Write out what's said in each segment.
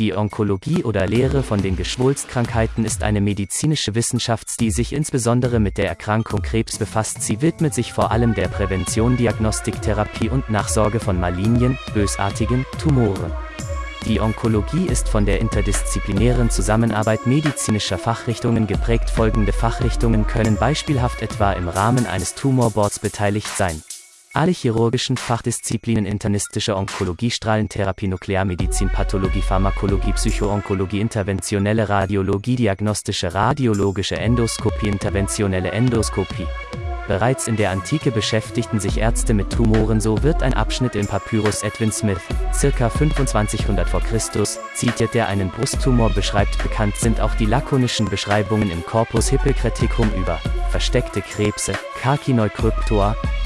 Die Onkologie oder Lehre von den Geschwulstkrankheiten ist eine medizinische Wissenschaft, die sich insbesondere mit der Erkrankung Krebs befasst. Sie widmet sich vor allem der Prävention, Diagnostik, Therapie und Nachsorge von malignen, bösartigen Tumoren. Die Onkologie ist von der interdisziplinären Zusammenarbeit medizinischer Fachrichtungen geprägt. Folgende Fachrichtungen können beispielhaft etwa im Rahmen eines Tumorboards beteiligt sein. Alle chirurgischen Fachdisziplinen internistische Onkologie, Strahlentherapie, Nuklearmedizin, Pathologie, Pharmakologie, Psychoonkologie, interventionelle Radiologie, diagnostische radiologische Endoskopie, interventionelle Endoskopie. Bereits in der Antike beschäftigten sich Ärzte mit Tumoren, so wird ein Abschnitt im Papyrus Edwin Smith, ca. 2500 v. Chr., zitiert, der einen Brusttumor beschreibt. Bekannt sind auch die lakonischen Beschreibungen im Corpus Hippocraticum über versteckte Krebse, Carcinoi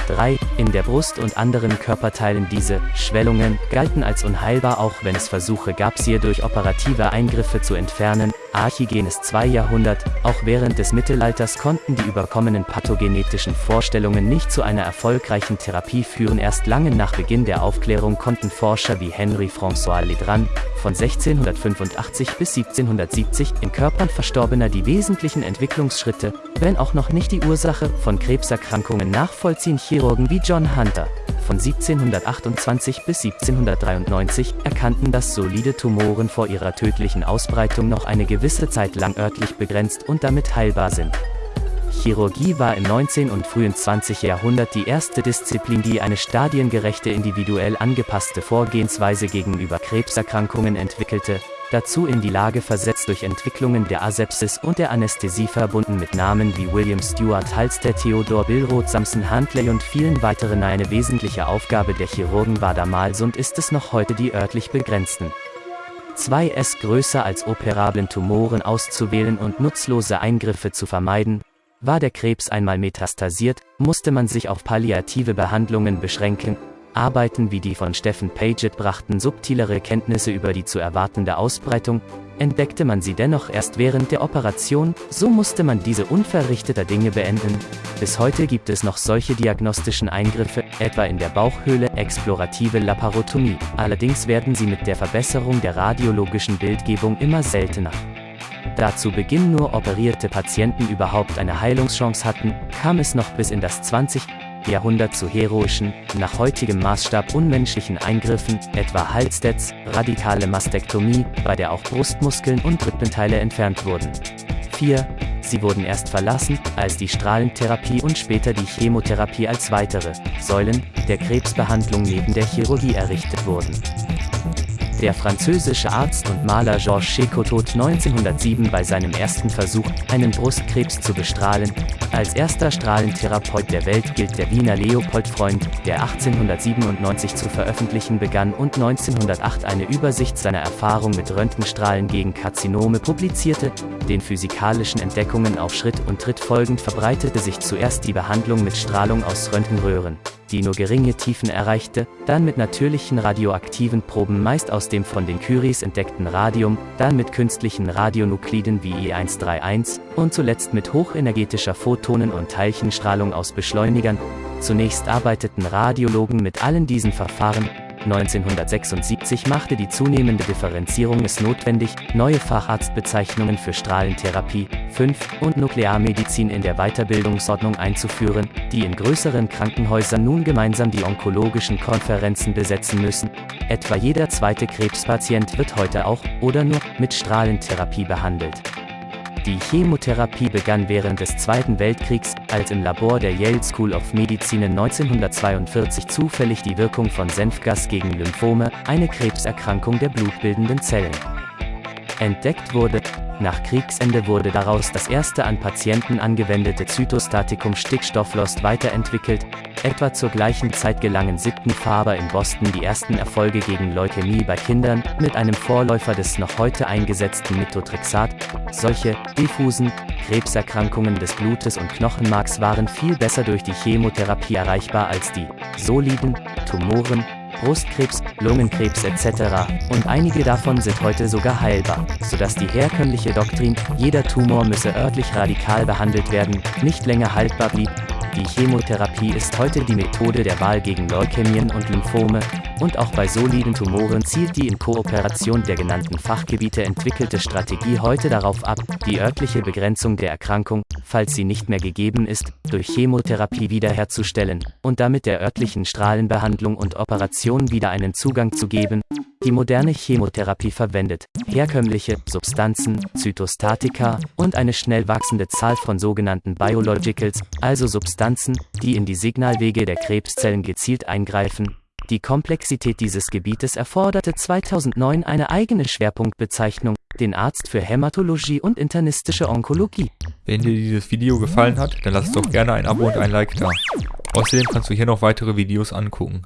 3. In der Brust und anderen Körperteilen diese Schwellungen galten als unheilbar, auch wenn es Versuche gab, sie durch operative Eingriffe zu entfernen. Archigenes 2 Jahrhundert, auch während des Mittelalters konnten die überkommenen pathogenetischen Vorstellungen nicht zu einer erfolgreichen Therapie führen. Erst lange nach Beginn der Aufklärung konnten Forscher wie Henry François Ledrand von 1685 bis 1770 in Körpern Verstorbener die wesentlichen Entwicklungsschritte, wenn auch noch nicht die Ursache von Krebserkrankungen nachvollziehen. Chirurgen wie John Hunter von 1728 bis 1793 erkannten, dass solide Tumoren vor ihrer tödlichen Ausbreitung noch eine gewisse Zeit lang örtlich begrenzt und damit heilbar sind. Chirurgie war im 19. und frühen 20. Jahrhundert die erste Disziplin, die eine stadiengerechte individuell angepasste Vorgehensweise gegenüber Krebserkrankungen entwickelte, dazu in die Lage versetzt durch Entwicklungen der Asepsis und der Anästhesie verbunden mit Namen wie William Stewart Halstead Theodor Billroth Samson Huntley und vielen weiteren eine wesentliche Aufgabe der Chirurgen war damals und ist es noch heute die örtlich begrenzten 2S größer als operablen Tumoren auszuwählen und nutzlose Eingriffe zu vermeiden, war der Krebs einmal metastasiert, musste man sich auf palliative Behandlungen beschränken, Arbeiten wie die von Stephen Paget brachten subtilere Kenntnisse über die zu erwartende Ausbreitung, entdeckte man sie dennoch erst während der Operation, so musste man diese unverrichteter Dinge beenden. Bis heute gibt es noch solche diagnostischen Eingriffe, etwa in der Bauchhöhle, explorative Laparotomie. Allerdings werden sie mit der Verbesserung der radiologischen Bildgebung immer seltener. Da zu Beginn nur operierte Patienten überhaupt eine Heilungschance hatten, kam es noch bis in das 20. Jahrhundert zu heroischen, nach heutigem Maßstab unmenschlichen Eingriffen, etwa Halsdets, radikale Mastektomie, bei der auch Brustmuskeln und Rippenteile entfernt wurden. 4. Sie wurden erst verlassen, als die Strahlentherapie und später die Chemotherapie als weitere Säulen der Krebsbehandlung neben der Chirurgie errichtet wurden. Der französische Arzt und Maler Georges Checot tot 1907 bei seinem ersten Versuch, einen Brustkrebs zu bestrahlen. Als erster Strahlentherapeut der Welt gilt der Wiener Leopold Freund, der 1897 zu veröffentlichen begann und 1908 eine Übersicht seiner Erfahrung mit Röntgenstrahlen gegen Karzinome publizierte. Den physikalischen Entdeckungen auf Schritt und Tritt folgend verbreitete sich zuerst die Behandlung mit Strahlung aus Röntgenröhren die nur geringe Tiefen erreichte, dann mit natürlichen radioaktiven Proben meist aus dem von den Curies entdeckten Radium, dann mit künstlichen Radionukliden wie E131 und zuletzt mit hochenergetischer Photonen- und Teilchenstrahlung aus Beschleunigern. Zunächst arbeiteten Radiologen mit allen diesen Verfahren, 1976 machte die zunehmende Differenzierung es notwendig, neue Facharztbezeichnungen für Strahlentherapie, 5 und Nuklearmedizin in der Weiterbildungsordnung einzuführen, die in größeren Krankenhäusern nun gemeinsam die onkologischen Konferenzen besetzen müssen. Etwa jeder zweite Krebspatient wird heute auch oder nur mit Strahlentherapie behandelt. Die Chemotherapie begann während des Zweiten Weltkriegs, als im Labor der Yale School of Medicine 1942 zufällig die Wirkung von Senfgas gegen Lymphome, eine Krebserkrankung der blutbildenden Zellen, entdeckt wurde. Nach Kriegsende wurde daraus das erste an Patienten angewendete Zytostatikum Stickstofflost weiterentwickelt, Etwa zur gleichen Zeit gelangen Sidney Faber in Boston die ersten Erfolge gegen Leukämie bei Kindern, mit einem Vorläufer des noch heute eingesetzten Methotrexat. Solche, diffusen, Krebserkrankungen des Blutes und Knochenmarks waren viel besser durch die Chemotherapie erreichbar als die soliden Tumoren, Brustkrebs, Lungenkrebs etc. Und einige davon sind heute sogar heilbar, sodass die herkömmliche Doktrin, jeder Tumor müsse örtlich radikal behandelt werden, nicht länger haltbar blieb, Die Chemotherapie ist heute die Methode der Wahl gegen Leukämien und Lymphome, und auch bei soliden Tumoren zielt die in Kooperation der genannten Fachgebiete entwickelte Strategie heute darauf ab, die örtliche Begrenzung der Erkrankung, falls sie nicht mehr gegeben ist, durch Chemotherapie wiederherzustellen und damit der örtlichen Strahlenbehandlung und Operation wieder einen Zugang zu geben, die moderne Chemotherapie verwendet herkömmliche Substanzen, Zytostatika und eine schnell wachsende Zahl von sogenannten Biologicals, also Substanzen, die in die Signalwege der Krebszellen gezielt eingreifen. Die Komplexität dieses Gebietes erforderte 2009 eine eigene Schwerpunktbezeichnung, den Arzt für Hämatologie und internistische Onkologie. Wenn dir dieses Video gefallen hat, dann lass doch gerne ein Abo und ein Like da. Außerdem kannst du hier noch weitere Videos angucken.